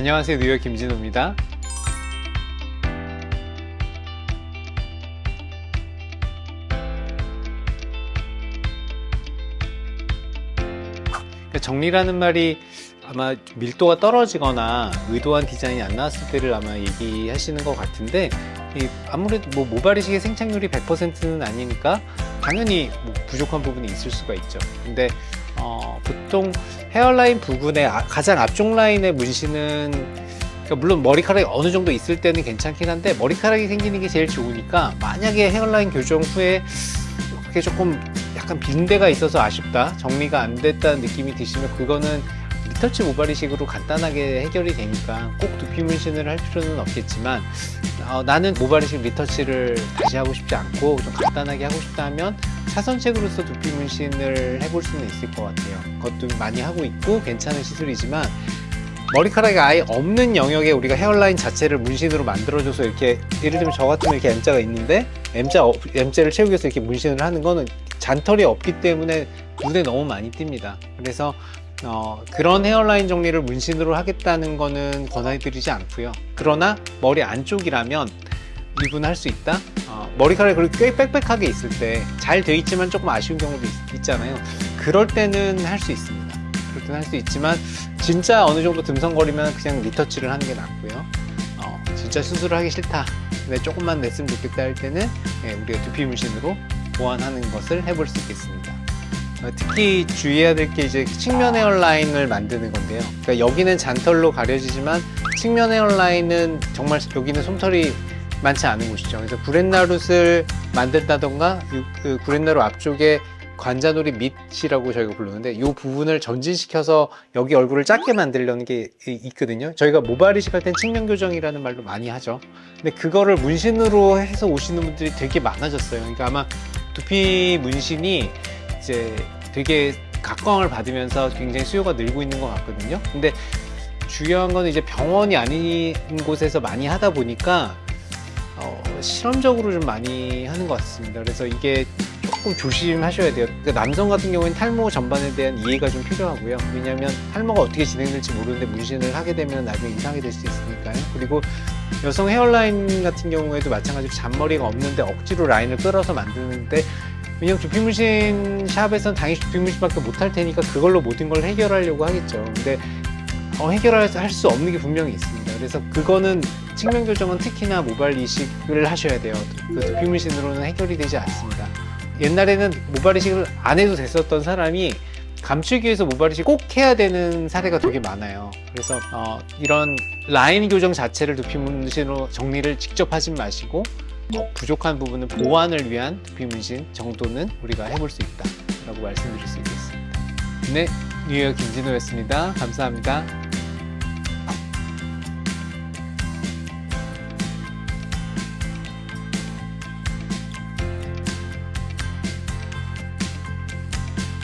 안녕하세요. 뉴욕 김진호입니다. 그러니까 정리라는 말이 아마 밀도가 떨어지거나 의도한 디자인이 안 나왔을 때를 아마 얘기하시는 것 같은데 아무래도 뭐 모발이식의 생착률이 100%는 아니니까 당연히 뭐 부족한 부분이 있을 수가 있죠. 근데 어, 보통 hairline 부분의 아, 가장 앞쪽 라인의 문신은 그러니까 물론 머리카락이 어느 정도 있을 때는 괜찮긴 한데 머리카락이 생기는 게 제일 좋으니까 만약에 hairline 교정 후에 그게 조금 약간 빈 데가 있어서 아쉽다 정리가 안 됐다는 느낌이 드시면 그거는 retouch 모발이식으로 간단하게 해결이 되니까 꼭 두피 문신을 할 필요는 없겠지만 어, 나는 모발이식 retouch를 다시 하고 싶지 않고 좀 간단하게 하고 싶다 하면 차선책으로서 두피 문신을 해볼 수는 있을 것 같아요. 그것도 많이 하고 있고 괜찮은 시술이지만 머리카락이 아예 없는 영역에 우리가 헤어라인 자체를 문신으로 만들어줘서 이렇게 예를 들면 저 같으면 이렇게 M자가 있는데 M자, M자를 채우기 위해서 이렇게 문신을 하는 거는 잔털이 없기 때문에 눈에 너무 많이 띕니다. 그래서 어, 그런 헤어라인 정리를 문신으로 하겠다는 거는 권해드리지 않고요. 그러나 머리 안쪽이라면 이분 할 수 있다? 어, 머리카락이 그리고 꽤 빽빽하게 있을 때잘돼 있지만 조금 아쉬운 경우도 있, 잖아요. 그럴 때는 할 수 있습니다. 그럴 때는 할 수 있지만 진짜 어느 정도 듬성거리면 그냥 리터치를 하는 게 낫고요. 어, 진짜 수술을 하기 싫다 근데 조금만 냈으면 좋겠다 할 때는 예, 우리가 두피 문신으로 보완하는 것을 해볼 수 있겠습니다. 어, 특히 주의해야 될 게 이제 측면 헤어라인을 만드는 건데요. 그러니까 여기는 잔털로 가려지지만 측면 헤어라인은 정말 여기는 솜털이 많지 않은 곳이죠. 그래서 구렛나룻을 만든다던가 그 구렛나룻 앞쪽에 관자놀이 밑이라고 저희가 부르는데 이 부분을 전진시켜서 여기 얼굴을 작게 만들려는 게 있거든요. 저희가 모발 이식 할 땐 측면 교정이라는 말도 많이 하죠. 근데 그거를 문신으로 해서 오시는 분들이 되게 많아졌어요. 그러니까 아마 두피 문신이 이제 되게 각광을 받으면서 굉장히 수요가 늘고 있는 것 같거든요. 근데 중요한 건 이제 병원이 아닌 곳에서 많이 하다 보니까 어, 실험적으로 좀 많이 하는 것 같습니다. 그래서 이게 조금 조심하셔야 돼요. 그러니까 남성 같은 경우에는 탈모 전반에 대한 이해가 좀 필요하고요. 왜냐하면 탈모가 어떻게 진행될지 모르는데 문신을 하게 되면 나중에 이상이 될 수 있으니까요. 그리고 여성 헤어라인 같은 경우에도 마찬가지로 잔머리가 없는데 억지로 라인을 끌어서 만드는데 왜냐면 두피문신 샵에서는 당연히 두피문신밖에 못할 테니까 그걸로 모든 걸 해결하려고 하겠죠. 근데 어, 해결할 수 없는 게 분명히 있습니다. 그래서 그거는 측면 교정은 특히나 모발 이식을 하셔야 돼요. 그 두피문신으로는 해결이 되지 않습니다. 옛날에는 모발 이식을 안 해도 됐었던 사람이 감추기 위해서 모발 이식 꼭 해야 되는 사례가 되게 많아요. 그래서 어, 이런 라인 교정 자체를 두피문신으로 정리를 직접 하진 마시고 어, 부족한 부분은 보완을 위한 두피문신 정도는 우리가 해볼 수 있다 라고 말씀드릴 수 있겠습니다. 네 뉴욕 김진호였습니다. 감사합니다